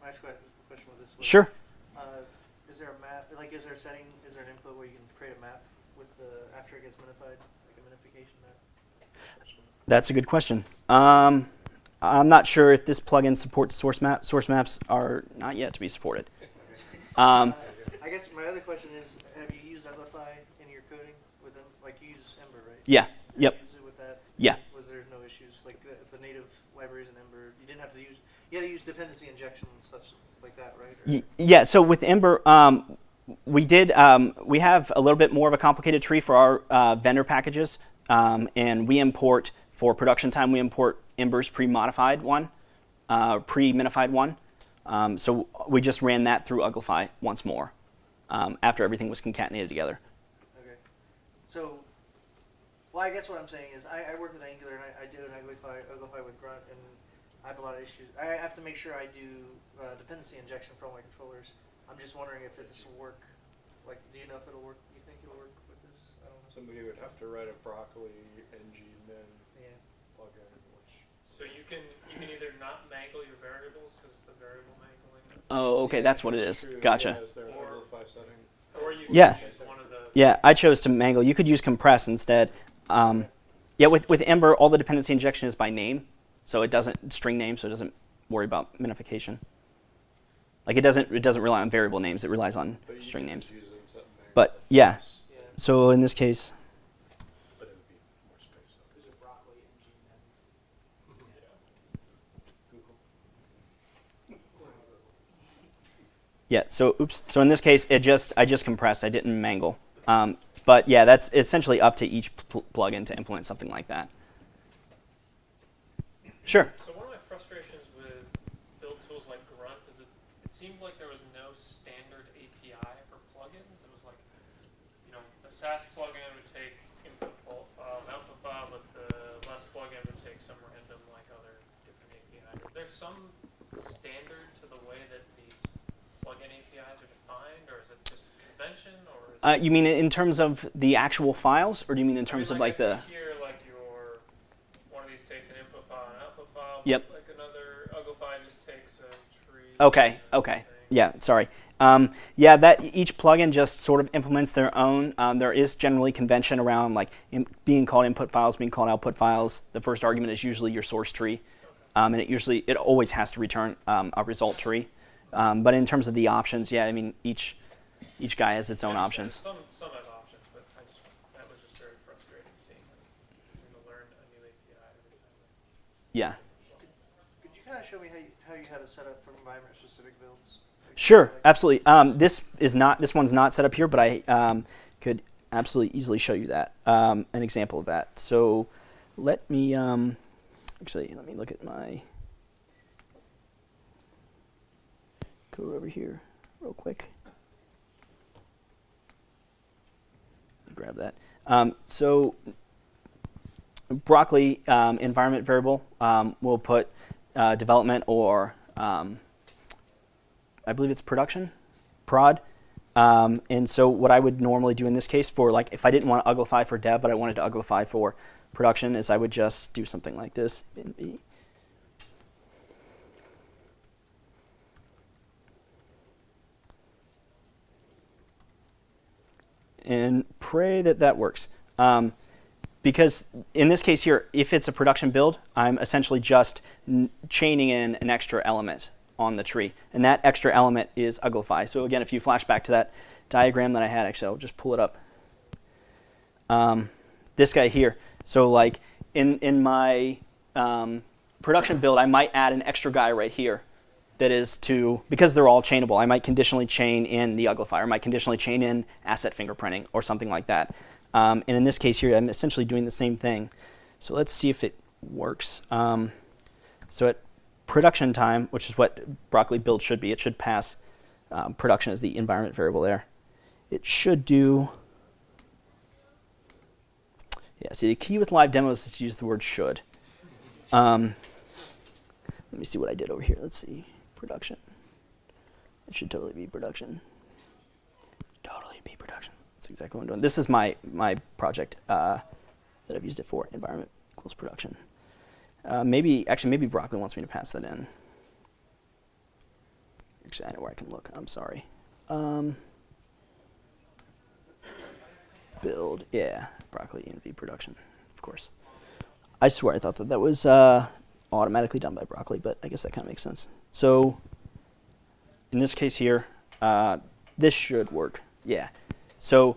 my next que- question with this was. Sure. Uh, is there a map, like, is there a setting, is there an input where you can create a map with the, gets minified, like a minification map? That's a good question. Um, I'm not sure if this plugin supports source map. Source maps are not yet to be supported. Um, I guess my other question is, have you used Uglify in your coding with them? Like you use Ember, right? yeah. Have Yep. you used it with that? Yeah. Was there no issues, like the, the native libraries in Ember, you didn't have to use, you had to use dependency injection and such like that, right? Or- Yeah, so with Ember, um, we did, um, we have a little bit more of a complicated tree for our uh, vendor packages, um, and we import, for production time, we import Ember's pre-modified one, uh, pre-minified one. Um, so we just ran that through Uglify once more, um, after everything was concatenated together. Okay. So, well, I guess what I'm saying is I, I work with Angular and I, I do an Uglify, Uglify with Grunt and I have a lot of issues. I have to make sure I do uh, dependency injection for all my controllers. I'm just wondering if this will work. Like, do you know if it'll work? You think it'll work with this? I don't know. Somebody would have to write a broccoli ng min Yeah. plugin, which So you can, you can either not mangle your variables because it's the variable mangling, Oh, okay, that's what it is. True, Gotcha. yeah, Is there an Or- Uglify setting? or you can Yeah. choose one of the. Yeah, I chose to mangle. You could use compress instead. Um, yeah, with, with Ember, all the dependency injection is by name, so it doesn't string name, so it doesn't worry about minification. Like it doesn't it doesn't rely on variable names; it relies on string names. use it in something But yeah, Yeah. so in this case, it would be more space. though. There's a broccoli and G men. Google. yeah. So oops. So in this case, it just I just compressed. I didn't mangle. Um, but yeah, that's essentially up to each pl- plugin to implement something like that. Sure. So one of my frustrations with build tools like Grunt is it, it seemed like there was no standard API for plugins. It was like, you know, the Sass plugin would take input file, file output file, but the less plugin would take some random like other different API. Is there some standard to the way that these plugin APIs are defined, or is it just convention, or is Uh, you mean in terms of the actual files, or do you mean in terms I of mean, like I the? here, like your one of these takes an input file and output file. Yep. Like another Uglify just takes a tree. Okay, okay. thing. Yeah, sorry. Um, yeah, that each plugin just sort of implements their own. Um, there is generally convention around like in, being called input files, being called output files. The first argument is usually your source tree, um, and it usually it always has to return um, a result tree. Um, but in terms of the options, yeah, I mean each each guy has its own options. Some some have options, but I just that was just very frustrating seeing having to learn a new API every time. Yeah, Could you kind of show me how you, how you have it set up for environment specific builds? Like, sure, absolutely. Um, this is not this one's not set up here, but I um, could absolutely easily show you that um, an example of that. So let me um, actually let me look at my code over here real quick. Grab that. Um, so broccoli um, environment variable, we'll put uh, development or um, I believe it's production, prod. Um, and so what I would normally do in this case for like if I didn't want to uglify for dev, but I wanted to uglify for production, is I would just do something like this. and pray that that works. Um, because in this case here, if it's a production build, I'm essentially just chaining in an extra element on the tree. And that extra element is uglify. So again, if you flash back to that diagram that I had, actually, I'll just pull it up. Um, this guy here. So like in, in my um, production build, I might add an extra guy right here that is to, because they're all chainable, I might conditionally chain in the uglifier, I might conditionally chain in asset fingerprinting or something like that. Um, and in this case here, I'm essentially doing the same thing. So let's see if it works. Um, so at production time, which is what broccoli build should be, it should pass um, production as the environment variable there. It should do, yeah, see the key with live demos is to use the word should. Um, let me see what I did over here. Let's see production. It should totally be production. Totally be production. That's exactly what I'm doing. This is my my project uh, that I've used it for. Environment equals production. Uh, maybe actually maybe broccoli wants me to pass that in. Actually, I know where I can look. I'm sorry. Um, build, yeah, broccoli env production, of course. I swear I thought that that was uh, automatically done by broccoli, but I guess that kind of makes sense. So in this case here, uh, this should work. Yeah. So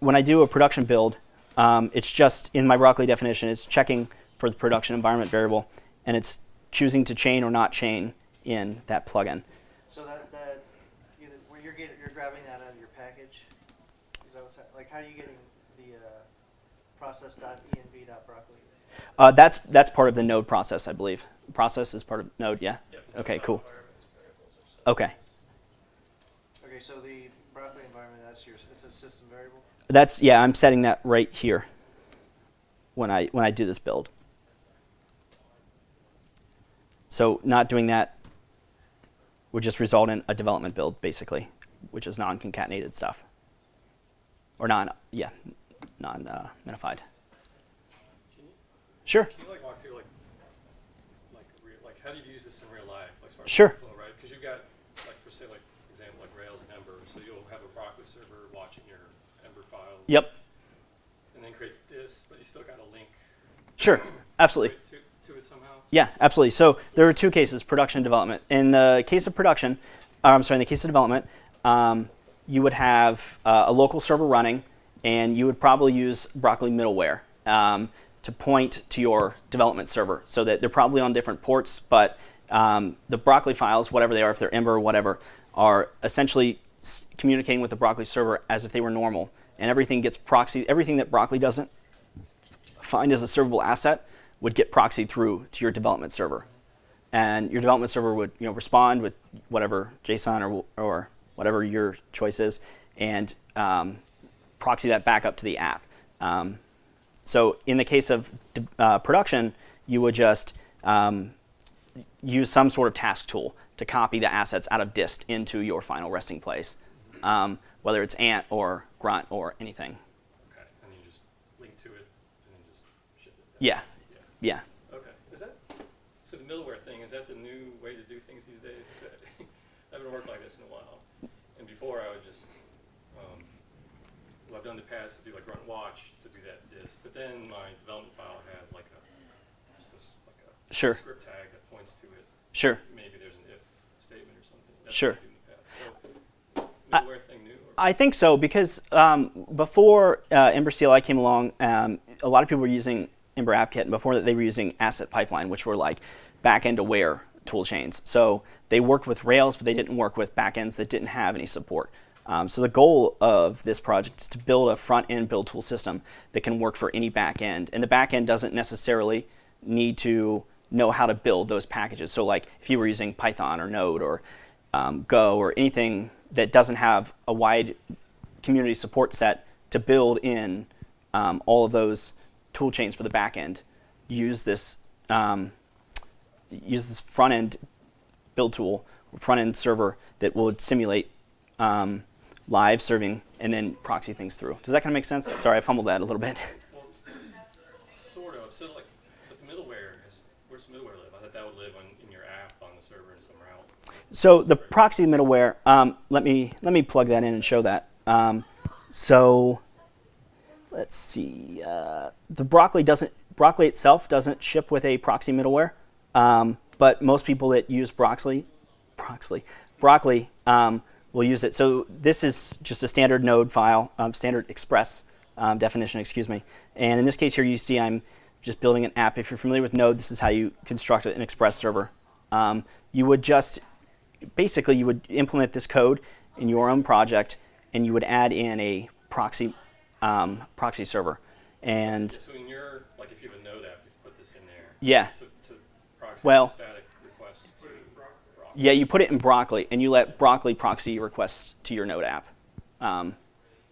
when I do a production build, um, it's just in my broccoli definition, it's checking for the production environment variable, and it's choosing to chain or not chain in that plugin. So that, that, either, where you're getting, you're grabbing that out of your package? Is that what's, hap- like, how are you getting the, uh, process.env.broccoli? Uh, that's that's part of the node process, I believe. Process is part of node, yeah. Okay, cool. Okay, Okay, so the broccoli environment, that's your, it's a system variable? that's yeah. I'm setting that right here when I when I do this build. So not doing that would just result in a development build, basically, which is non-concatenated stuff, or non yeah non uh, minified. Can you, Sure. can you like walk through like, like, real, like how do you use this in real life, like as Sure. workflow, right? Because you've got, like, for say, like, for example, like Rails and Ember, so you'll have a Broccoli server watching your Ember files. Yep. And then creates this, but you still got to link Sure. Absolutely. to, to it somehow. Yeah, absolutely. So there are two cases: production and development. In the case of production, uh, I'm sorry, in the case of development, um, you would have uh, a local server running, and you would probably use Broccoli middleware um, to point to your development server, so that they're probably on different ports, but um, the Broccoli files, whatever they are, if they're Ember or whatever, are essentially communicating with the Broccoli server as if they were normal, and everything gets proxy. Everything that Broccoli doesn't find as a servable asset would get proxied through to your development server. And your development server would you know, respond with whatever JSON or, or whatever your choice is and um, proxy that back up to the app. Um, so in the case of uh, production, you would just um, use some sort of task tool to copy the assets out of dist into your final resting place, um, whether it's Ant or Grunt or anything. Okay, and you just link to it and then just ship it. down. Yeah, Yeah. Okay, is that, so the middleware thing, is that the new way to do things these days? I haven't worked like this in a while. And before I would just, um, what I've done in the past is do like run watch to do that disk, but then my development file has like a, just a, like a Sure. script tag that points to it. Sure. Maybe there's an if statement or something. That's Sure. I do in the past. So, I- middleware thing new? I think so because um, before uh, Ember CLI came along, um, a lot of people were using Ember AppKit, and before that they were using Asset Pipeline, which were like back-end aware tool chains. So they worked with Rails, but they didn't work with backends that didn't have any support. Um, so the goal of this project is to build a front-end build tool system that can work for any backend, and the backend doesn't necessarily need to know how to build those packages. So like if you were using Python or Node or um, Go or anything that doesn't have a wide community support set to build in um, all of those tool chains for the back end use this um, use this front end build tool, front end server that will simulate um, live serving and then proxy things through. Does that kind of make sense? Sorry, I fumbled that a little bit. Well, sort of. So like, but the middleware is where's the middleware live? I thought that would live on in your app on the server and somewhere else. So the proxy middleware, um, let me let me plug that in and show that. Um, so let's see. Uh, the Broccoli doesn't Broccoli itself doesn't ship with a proxy middleware, um, but most people that use Broccoli, Broccoli, Broccoli um, will use it. So this is just a standard Node file, um, standard Express um, definition, excuse me. And in this case here, you see I'm just building an app. If you're familiar with Node, this is how you construct an Express server. Um, you would just basically you would implement this code in your own project, and you would add in a proxy um, proxy server. And So in your like, if you have a Node app, you put this in there. yeah, To, to proxy Well- static requests to Brock. yeah, you put it in Broccoli, and you let Broccoli proxy requests to your Node app. Um,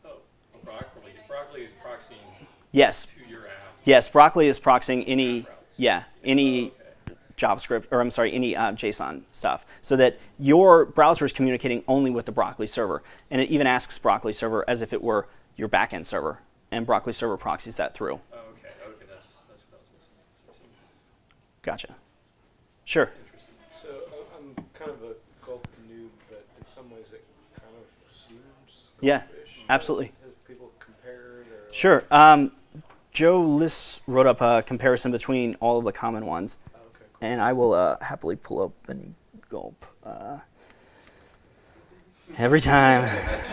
Oh, broccoli. Broccoli is proxying yes, to your app. yes, Broccoli is proxying any yeah any Okay. JavaScript, or I'm sorry, any uh, JSON stuff, so that your browser is communicating only with the Broccoli server. And it even asks Broccoli server as if it were your backend server, and Broccoli server proxies that through. Oh, okay. Okay. That's that's what I was missing. Gotcha. Sure. interesting. So I- I'm kind of a gulp noob, but in some ways it kind of seems Yeah, absolutely. Has people compared or? like- Sure. Um, Jo Liss wrote up a comparison between all of the common ones, Oh, Okay, cool. and I will uh, happily pull up and gulp. Uh, every time,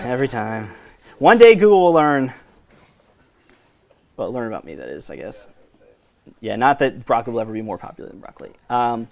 every time. One day Google will learn. Well, learn about me, that is, I guess. Yeah, not that broccoli will ever be more popular than broccoli. Um,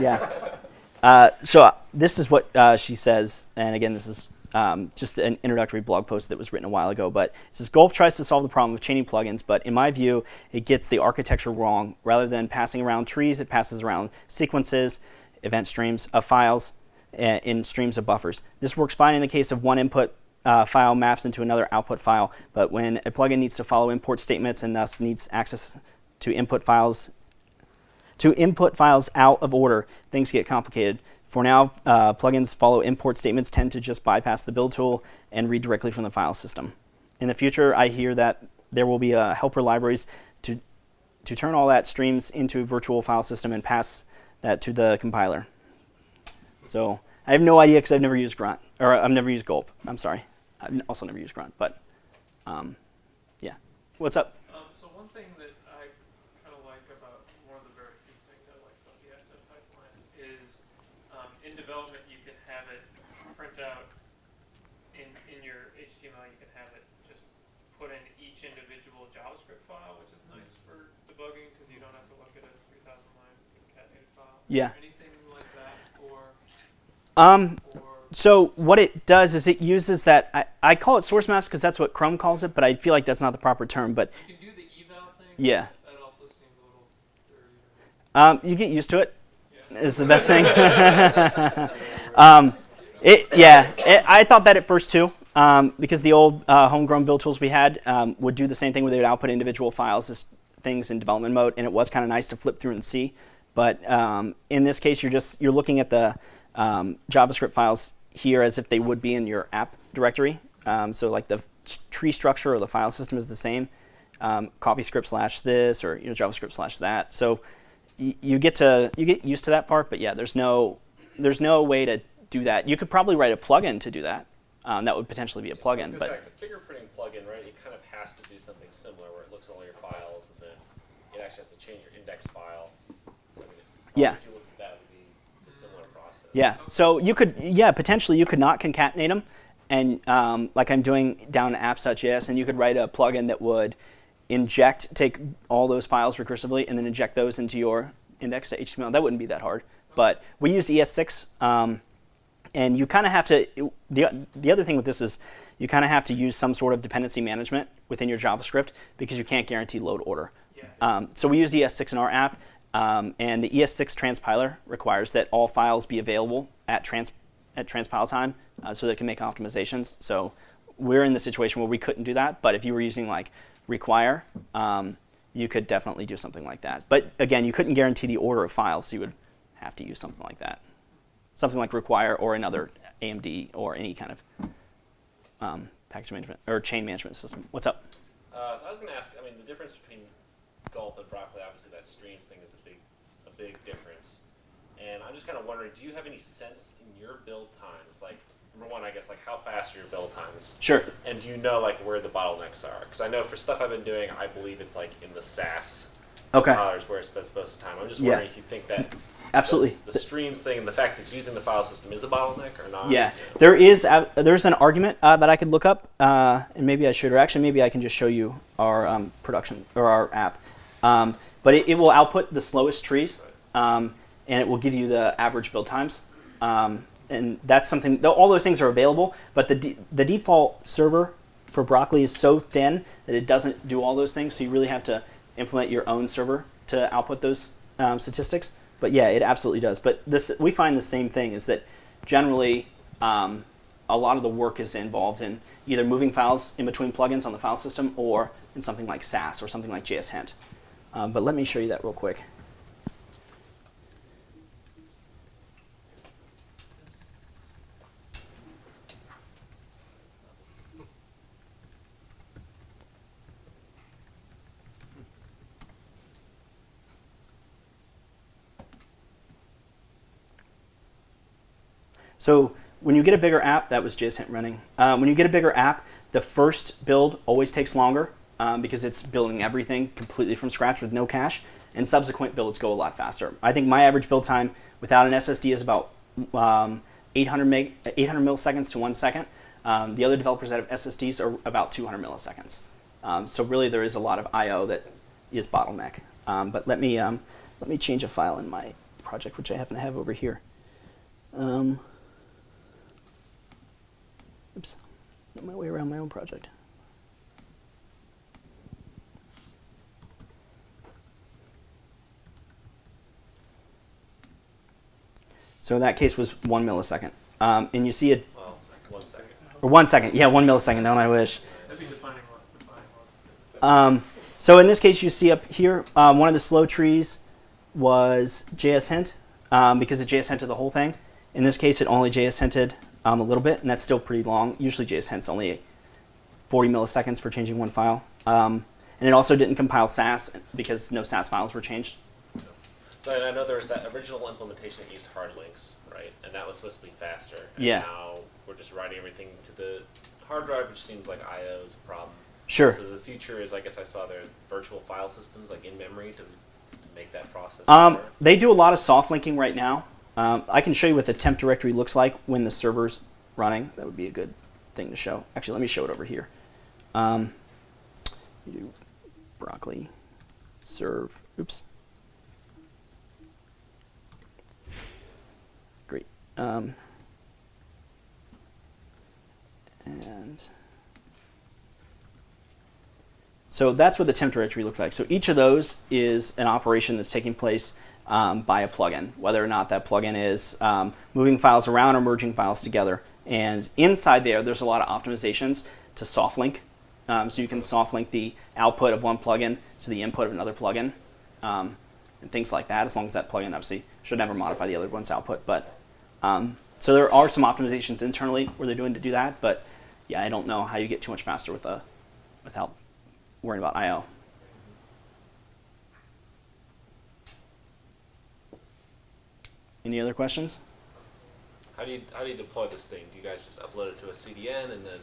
yeah. Uh, so uh, this is what uh, she says, and again, this is um, just an introductory blog post that was written a while ago. But it says Gulp tries to solve the problem of chaining plugins, but in my view, it gets the architecture wrong. Rather than passing around trees, it passes around sequences, event streams of files, in streams of buffers. This works fine in the case of one input uh, file maps into another output file, but when a plugin needs to follow import statements and thus needs access to input files to input files out of order, things get complicated. For now, uh, plugins follow import statements tend to just bypass the build tool and read directly from the file system. In the future, I hear that there will be uh, helper libraries to, to turn all that streams into a virtual file system and pass that to the compiler. So I have no idea because I've never used Grunt, or I've never used Gulp. I'm sorry. I've also never used Grunt, but um, yeah. What's up? Um, so one thing that I kind of like about one of the very few things I like about the asset pipeline is um, in development you can have it print out in in your HTML. You can have it just put in each individual JavaScript file, which is nice for debugging because you don't have to look at a 3,000 line concatenated file. Yeah. Anything like that for Um, So what it does is it uses that I, I call it source maps because that's what Chrome calls it, but I feel like that's not the proper term. But you can do the eval thing. Yeah. That also seems a little um, you get used to it. Yeah. Is the best thing. um, it yeah. It, I thought that at first too, um, because the old uh, homegrown build tools we had um, would do the same thing where they would output individual files as things in development mode, and it was kind of nice to flip through and see. But um, in this case, you're just you're looking at the um, JavaScript files here as if they would be in your app directory. Um, so like the tree structure or the file system is the same. Um, CoffeeScript slash this or you know JavaScript slash that. So you get to you get used to that part, but yeah, there's no there's no way to do that. You could probably write a plugin to do that. Um, that would potentially be a plugin, Because but the fingerprinting plugin, right? It kind of has to do something similar where it looks at all your files and then it actually has to change your index file. So I mean, Yeah. If you look at that, would be a similar process. Yeah. So you could, yeah, potentially you could not concatenate them, and um, like I'm doing down in apps.js, and you could write a plugin that would inject, take all those files recursively, and then inject those into your index.html. That wouldn't be that hard. But we use ES6, um, and you kind of have to. The the other thing with this is you kind of have to use some sort of dependency management within your JavaScript because you can't guarantee load order. Yeah. Um, so we use ES6 in our app, um, and the ES6 transpiler requires that all files be available at trans at transpile time, uh, so that it can make optimizations. So we're in the situation where we couldn't do that. But if you were using like require, um, you could definitely do something like that. But again, you couldn't guarantee the order of files, so you would have to use something like that, something like require or another AMD or any kind of um, package management or chain management system. What's up? Uh, so I was going to ask. I mean, the difference between gulp and broccoli, obviously, that streams thing big, difference. And I'm just kind of wondering, do you have any sense in your build times, like number one, I guess, like how fast are your build times, Sure. and do you know like where the bottlenecks are? Because I know for stuff I've been doing, I believe it's like in the Sass Okay. dollars where it spends most of the time. I'm just Yeah. wondering if you think that Absolutely. the, the streams thing and the fact that it's using the file system is a bottleneck or not. Yeah, there is there's an argument uh, that I could look up, uh, and maybe I should, or actually maybe I can just show you our um, production or our app. Um, but it, it will output the slowest trees, um, and it will give you the average build times. Um, and that's something. All those things are available, but the de- the default server for Broccoli is so thin that it doesn't do all those things. So you really have to implement your own server to output those um, statistics. But yeah, it absolutely does. But this we find the same thing is that generally um, a lot of the work is involved in either moving files in between plugins on the file system or in something like Sass or something like JSHint. Um, but let me show you that real quick. So when you get a bigger app, that was JSHint running. Um, when you get a bigger app, the first build always takes longer um, because it's building everything completely from scratch with no cache, and subsequent builds go a lot faster. I think my average build time without an SSD is about um, 800, meg, 800 milliseconds to one second. Um, the other developers that have SSDs are about 200 milliseconds. Um, so really, there is a lot of I/O that is bottleneck. Um, but let me um, let me change a file in my project, which I happen to have over here. Oops, got my way around my own project. So that case was one millisecond. Um, and you see it, Well, one second. or one second, yeah, one millisecond, don't I wish. Um, so in this case, you see up here, um, one of the slow trees was JSHint um, because it JS hinted the whole thing. In this case, it only JS hinted um, a little bit, and that's still pretty long. Usually, JSHint's only 40 milliseconds for changing one file. Um, and it also didn't compile Sass because no Sass files were changed. So I know there was that original implementation that used hard links, right? And that was supposed to be faster. And Yeah. Now we're just writing everything to the hard drive, which seems like I/O is a problem. Sure. So the future is, I guess I saw there virtual file systems like in memory to, to make that process. Um, better. they do a lot of soft linking right now. Um, I can show you what the temp directory looks like when the server's running. That would be a good thing to show. Actually, let me show it over here. Um, do broccoli serve. Oops. Great. Um, and so that's what the temp directory looks like. So each of those is an operation that's taking place um, by a plugin, whether or not that plugin is um, moving files around or merging files together. And inside there, there's a lot of optimizations to soft link. Um, so you can soft link the output of one plugin to the input of another plugin um, and things like that, as long as that plugin obviously should never modify the other one's output. But um, so there are some optimizations internally where they're doing to do that. But yeah, I don't know how you get too much faster with a without worrying about I/O. Any other questions? how do you how do you deploy this thing? Do you guys just upload it to a CDN and then?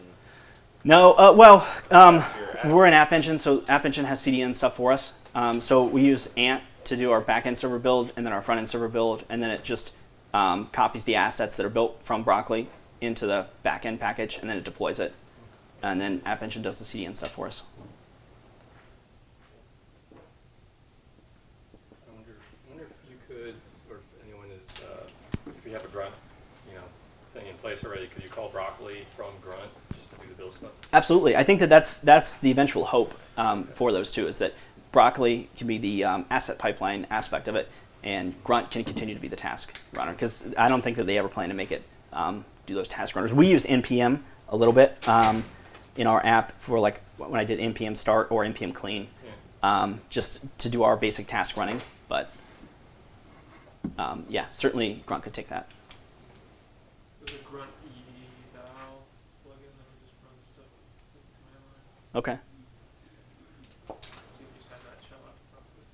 No. Uh, well, um, we're an App Engine, so App Engine has CDN stuff for us. Um, so we use Ant to do our backend server build, and then our front end server build, and then it just um, copies the assets that are built from Broccoli into the backend package, and then it deploys it. And then App Engine does the CDN stuff for us. I wonder, I wonder if you could, or if anyone is, uh, if you have a grunt, you know, thing in place already, could you call broccoli from grunt just to do the build stuff? Absolutely, I think that that's that's the eventual hope um, for those two is that Broccoli can be the um, asset pipeline aspect of it, and Grunt can continue to be the task runner. Because I don't think that they ever plan to make it um, do those task runners. We use npm a little bit, um, in our app for like when I did npm start or npm clean, Yeah. um, just to do our basic task running. But um, yeah, certainly Grunt could take that. A grunt eval plugin that just run stuff with the command line. Okay. So you can just have that show up properly.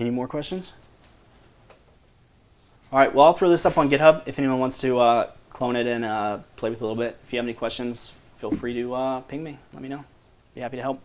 Any more questions? All right, well, I'll throw this up on GitHub if anyone wants to uh, clone it and uh, play with it a little bit. If you have any questions, feel free to uh, ping me. Let me know. Be happy to help.